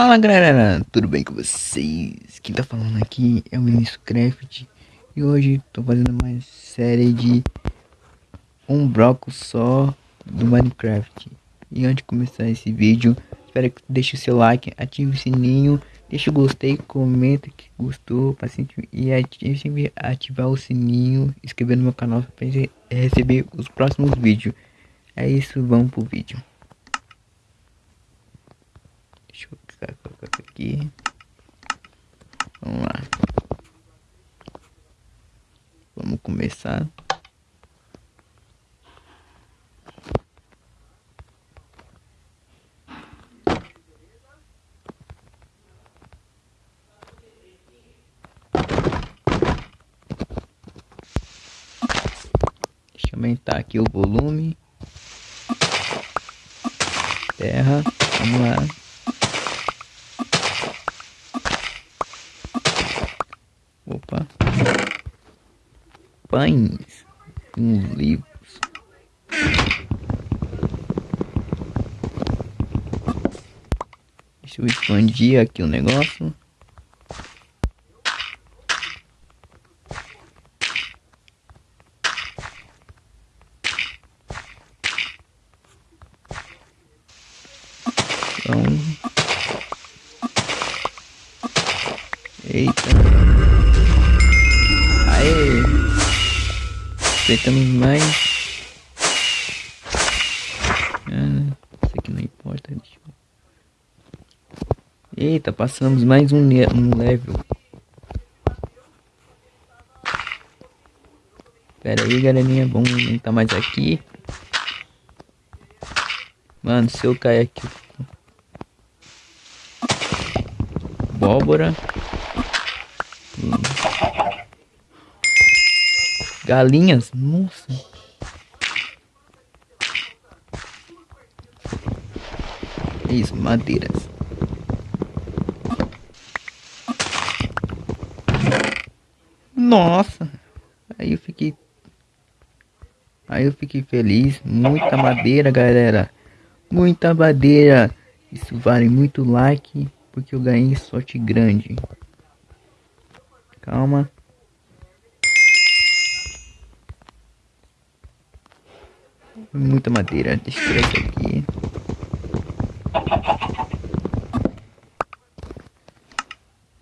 Fala galera, tudo bem com vocês? Quem tá falando aqui é o Vinícius Craft E hoje tô fazendo mais série de um bloco só do Minecraft. E antes de começar esse vídeo, espero que deixe o seu like, ative o sininho Deixa o gostei, comenta que gostou e ative, ativar o sininho, inscrever no meu canal para receber os próximos vídeos. É isso, vamos pro vídeo aqui. Vamos lá. Vamos começar. Deixa eu aumentar aqui o volume. Terra. Vamos lá. Pães. Uns livros. Deixa eu expandir aqui o negócio. Então... Aproveitamos mais. Ah, isso aqui não importa. Eita, passamos mais um, um level. Pera aí, galerinha. Vamos aumentar mais aqui. Mano, se eu cair aqui... Abóbora. Galinhas? Nossa. Isso, madeiras. Nossa. Aí eu fiquei... Aí eu fiquei feliz. Muita madeira, galera. Muita madeira. Isso vale muito like. Porque eu ganhei sorte grande. Calma. Muita madeira. Deixa eu tirar isso aqui.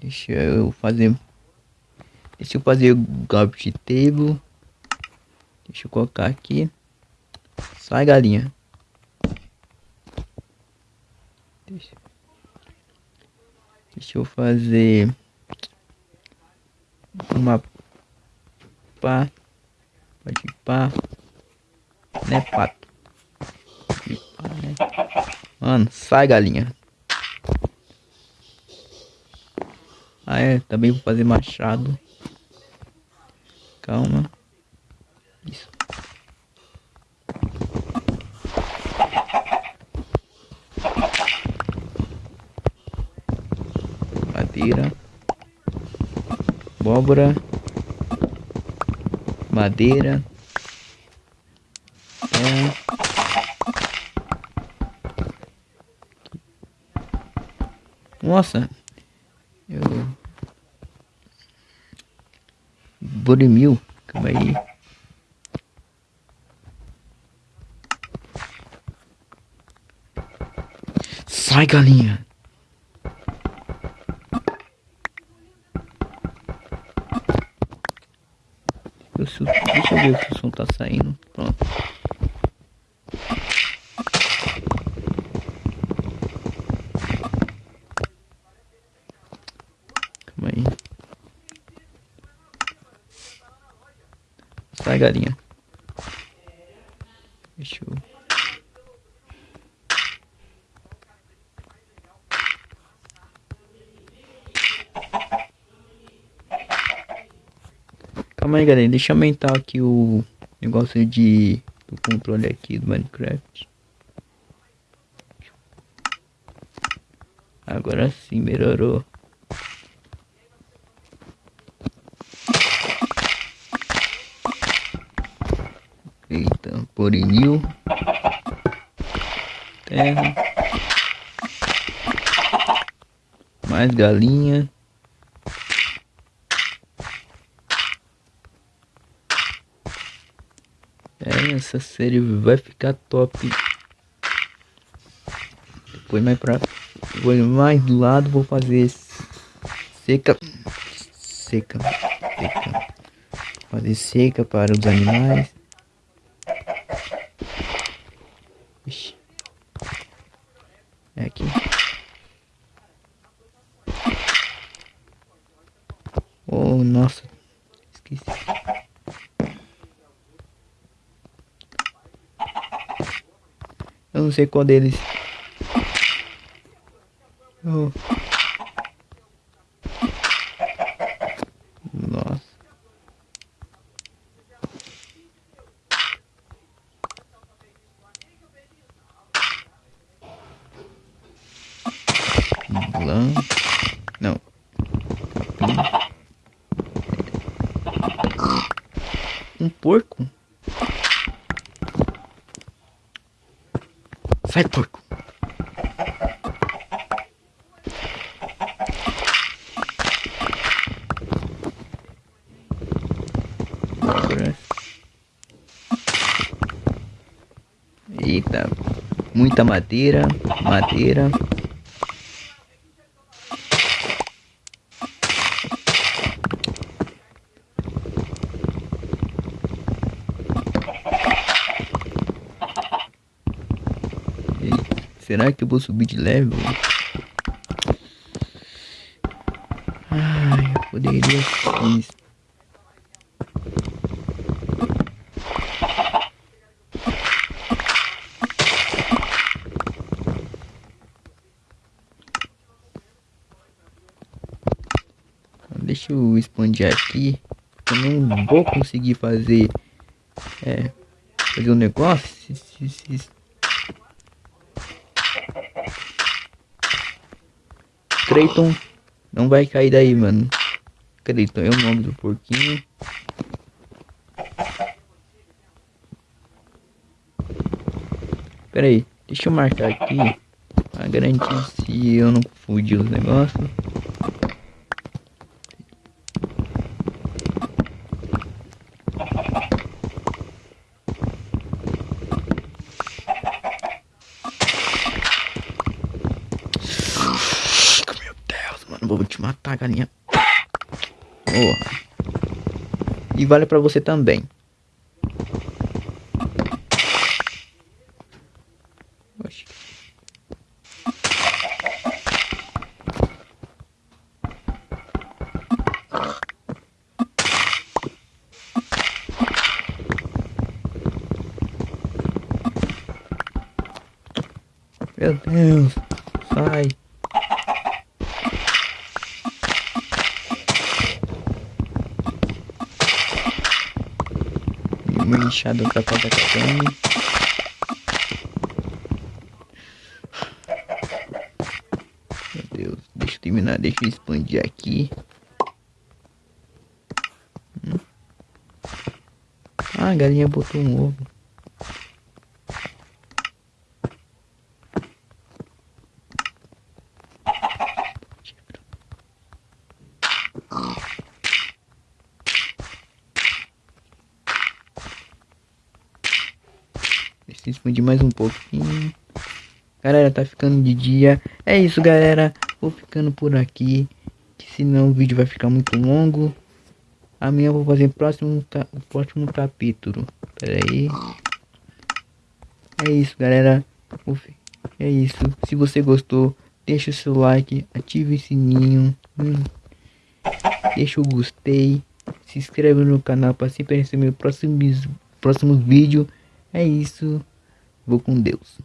Deixa eu fazer. Deixa eu fazer o garbage table. Deixa eu colocar aqui. Sai galinha. Deixa, Deixa eu fazer uma pá. Pode pá né, pato? Mano, sai galinha. Ah é, também vou fazer machado. Calma. Isso. Madeira. Abóbora. Madeira. Nossa. Eu... Burimil. Calma aí. Sai, galinha. Deixa eu ver se o som tá saindo. Sai, galinha. Deixa eu... Calma aí, galera. Deixa eu aumentar aqui o negócio de... Do controle aqui do Minecraft. Agora sim, melhorou. Eita, porinil. Terra. Mais galinha. É, essa série vai ficar top. Depois mais pra... Depois mais do lado vou fazer seca. Seca. Seca. Fazer seca para os animais. Ixi. É aqui. Oh, nossa. Esqueci. Eu não sei qual deles. Oh. Nossa. Lã. Não. Um porco? Sai, porco. Eita, muita madeira, madeira. Será que eu vou subir de level? Ai, eu poderia sim. Deixa eu expandir aqui. Eu não vou conseguir fazer é, fazer um negócio Creighton não vai cair daí, mano. Creighton é o nome do porquinho. Pera aí, deixa eu marcar aqui pra garantir se eu não fudi os negócios. Vou te matar, galinha. Porra. E vale pra você também. Meu Deus. Sai. Uma enxada pra cada carne. Meu Deus, deixa eu terminar, deixa eu expandir aqui. Hum. Ah, a galinha botou um ovo. Expandir mais um pouquinho. Galera, tá ficando de dia. É isso, galera. Vou ficando por aqui. Que senão o vídeo vai ficar muito longo. Amanhã eu vou fazer o próximo, o próximo capítulo. Pera aí. É isso, galera. É isso. Se você gostou, deixa o seu like, ative o sininho. Hum. Deixa o gostei. Se inscreve no canal para sempre receber próximos, próximos vídeos. É isso. Vou com Deus.